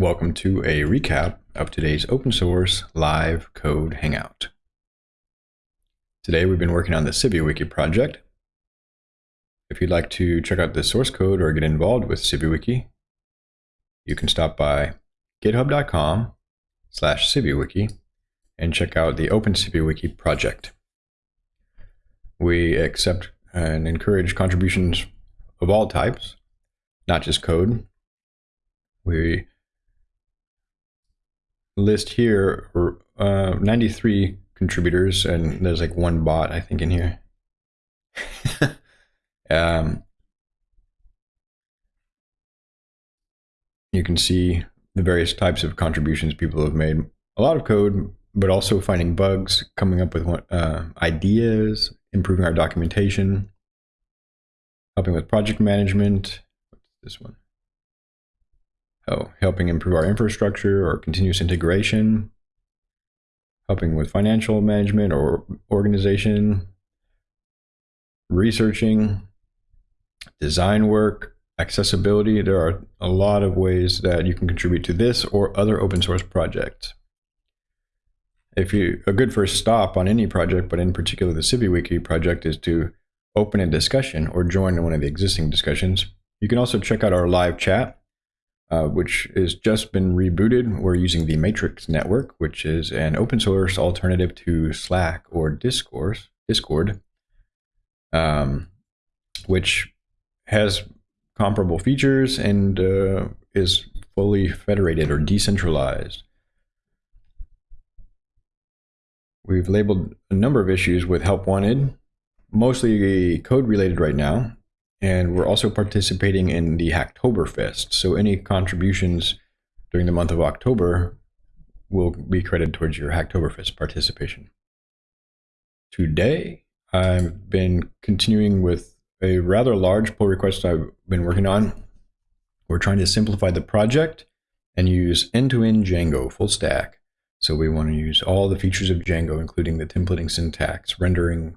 Welcome to a recap of today's open source live code hangout. Today we've been working on the CiviWiki project. If you'd like to check out the source code or get involved with CiviWiki, you can stop by github.com slash CiviWiki and check out the Open CiviWiki project. We accept and encourage contributions of all types, not just code. We list here uh, 93 contributors, and there's like one bot, I think, in here. um, you can see the various types of contributions people have made. A lot of code, but also finding bugs, coming up with uh, ideas, improving our documentation, helping with project management. What's this one? Oh, helping improve our infrastructure or continuous integration, helping with financial management or organization, researching, design work, accessibility. There are a lot of ways that you can contribute to this or other open source projects. If you a good first stop on any project, but in particular the CiviWiki project, is to open a discussion or join one of the existing discussions. You can also check out our live chat uh, which has just been rebooted. We're using the Matrix Network, which is an open source alternative to Slack or Discourse, Discord, um, which has comparable features and uh, is fully federated or decentralized. We've labeled a number of issues with help wanted, mostly code related right now, and we're also participating in the Hacktoberfest. So any contributions during the month of October will be credited towards your Hacktoberfest participation. Today, I've been continuing with a rather large pull request I've been working on. We're trying to simplify the project and use end-to-end -end Django full stack. So we want to use all the features of Django, including the templating syntax, rendering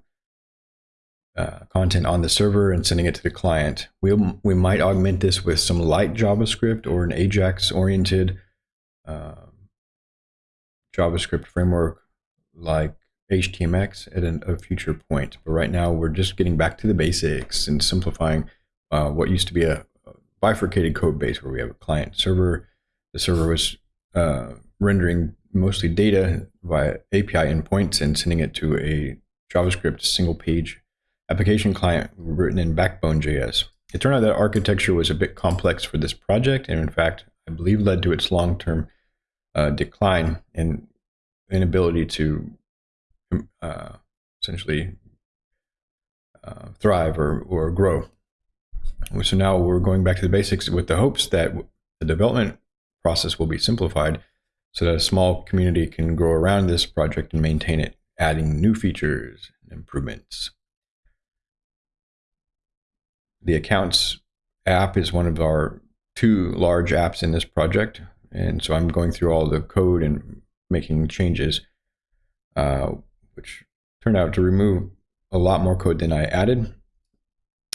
uh, content on the server and sending it to the client. We'll, we might augment this with some light JavaScript or an Ajax-oriented uh, JavaScript framework like HTMX at an, a future point. But right now, we're just getting back to the basics and simplifying uh, what used to be a bifurcated code base where we have a client server. The server was uh, rendering mostly data via API endpoints and sending it to a JavaScript single page application client written in Backbone.js. It turned out that architecture was a bit complex for this project, and in fact, I believe led to its long-term uh, decline and inability to uh, essentially uh, thrive or, or grow. So now we're going back to the basics with the hopes that the development process will be simplified so that a small community can grow around this project and maintain it, adding new features and improvements. The accounts app is one of our two large apps in this project. And so I'm going through all the code and making changes, uh, which turned out to remove a lot more code than I added.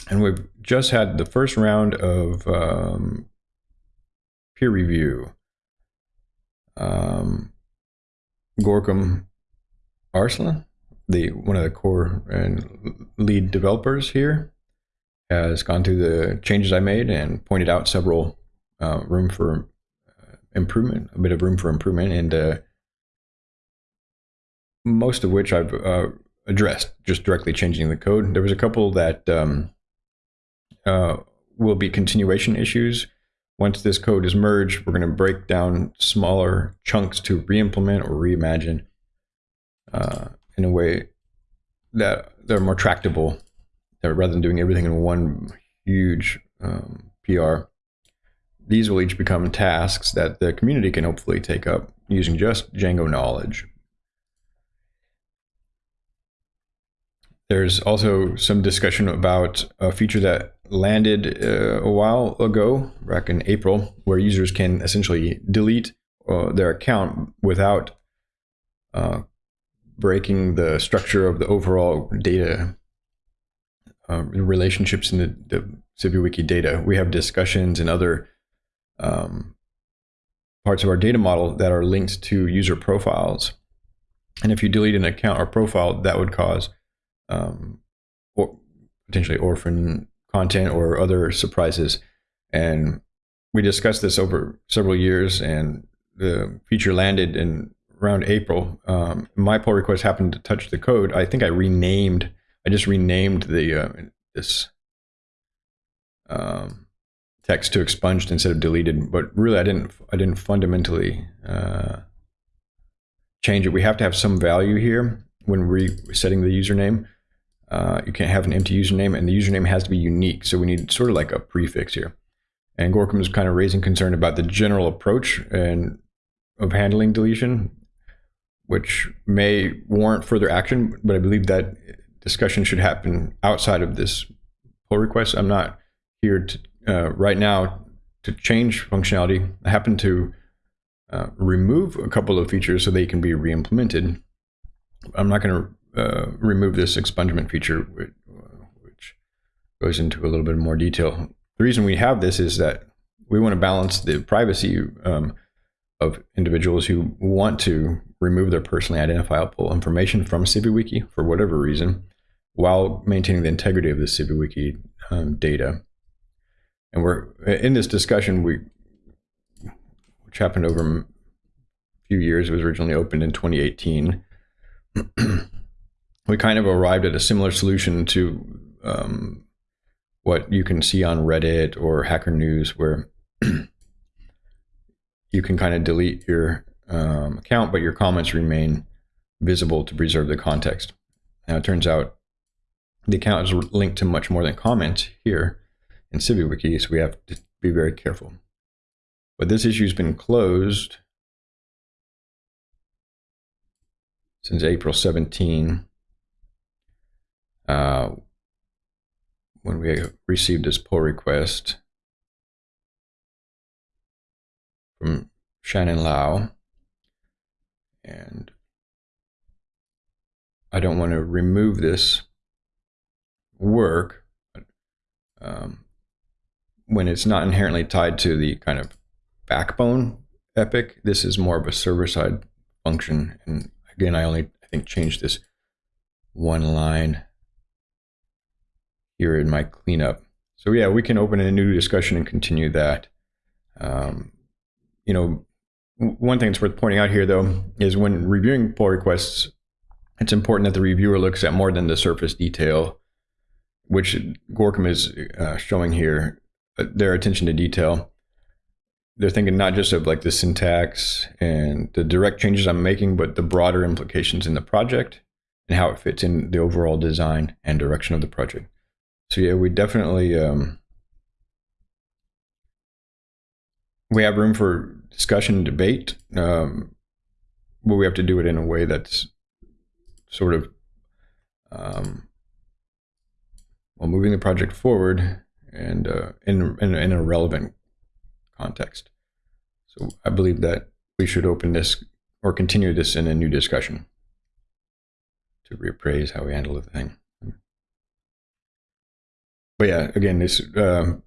And we've just had the first round of um, peer review. Um, Gorkem Arslan, the one of the core and lead developers here, has gone through the changes I made and pointed out several uh, room for uh, improvement, a bit of room for improvement, and uh, most of which I've uh, addressed, just directly changing the code. There was a couple that um, will be continuation issues. Once this code is merged, we're going to break down smaller chunks to re-implement or reimagine uh, in a way that they're more tractable rather than doing everything in one huge um, PR, these will each become tasks that the community can hopefully take up using just Django knowledge. There's also some discussion about a feature that landed uh, a while ago, back in April, where users can essentially delete uh, their account without uh, breaking the structure of the overall data uh, relationships in the, the CiviWiki data. We have discussions and other um, parts of our data model that are linked to user profiles. And if you delete an account or profile, that would cause um, or potentially orphan content or other surprises. And we discussed this over several years, and the feature landed in around April. Um, my pull request happened to touch the code. I think I renamed. I just renamed the uh, this um, text to expunged instead of deleted. But really, I didn't. I didn't fundamentally uh, change it. We have to have some value here when resetting the username. Uh, you can't have an empty username, and the username has to be unique. So we need sort of like a prefix here. And Gorkem is kind of raising concern about the general approach and of handling deletion, which may warrant further action. But I believe that discussion should happen outside of this pull request. I'm not here to uh, right now to change functionality. I happen to uh, remove a couple of features so they can be re-implemented. I'm not going to uh, remove this expungement feature, which, goes into a little bit more detail. The reason we have this is that we want to balance the privacy um, of individuals who want to remove their personally identifiable information from CiviWiki for whatever reason, while maintaining the integrity of the CiviWiki um, data. And we're in this discussion, we which happened over a few years. It was originally opened in 2018. we kind of arrived at a similar solution to um, what you can see on Reddit or Hacker News, where you can kind of delete your um, account, but your comments remain visible to preserve the context. Now, it turns out the account is linked to much more than comments here in CiviWiki, so we have to be very careful. But this issue's been closed since April 17. Uh, when we received this pull request from Shannon Lau. And I don't want to remove this work um, when it's not inherently tied to the kind of backbone epic. This is more of a server side function. And again, I only, I think, changed this one line here in my cleanup. So yeah, we can open a new discussion and continue that. Um, you know, one thing that's worth pointing out here, though, is when reviewing pull requests, it's important that the reviewer looks at more than the surface detail, which Gorkem is uh, showing here, uh, their attention to detail. They're thinking not just of like the syntax and the direct changes I'm making, but the broader implications in the project and how it fits in the overall design and direction of the project. So yeah, we definitely um, we have room for discussion and debate, um, but we have to do it in a way that's sort of um, well moving the project forward and uh, in, in in a relevant context. So I believe that we should open this or continue this in a new discussion to reappraise how we handle the thing but yeah, again, it's um,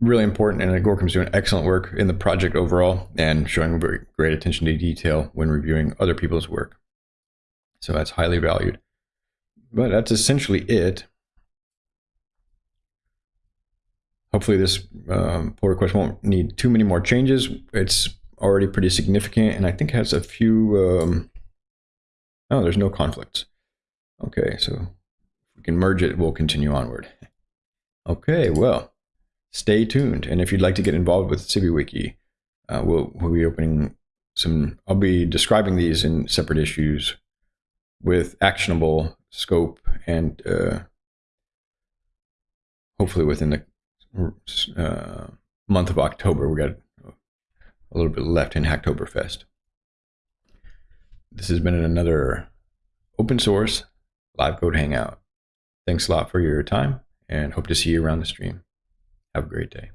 really important, and Gorkem's doing excellent work in the project overall and showing great attention to detail when reviewing other people's work. So that's highly valued. But that's essentially it. Hopefully, this um, pull request won't need too many more changes. It's already pretty significant, and I think has a few. Um, oh, there's no conflicts. Okay, so if we can merge it, we'll continue onward. Okay, well, stay tuned. And if you'd like to get involved with CiviWiki, uh, we'll, we'll be opening some, I'll be describing these in separate issues with actionable scope and uh, hopefully within the uh, month of October. We got a little bit left in Hacktoberfest. This has been another open source live code hangout. Thanks a lot for your time and hope to see you around the stream. Have a great day.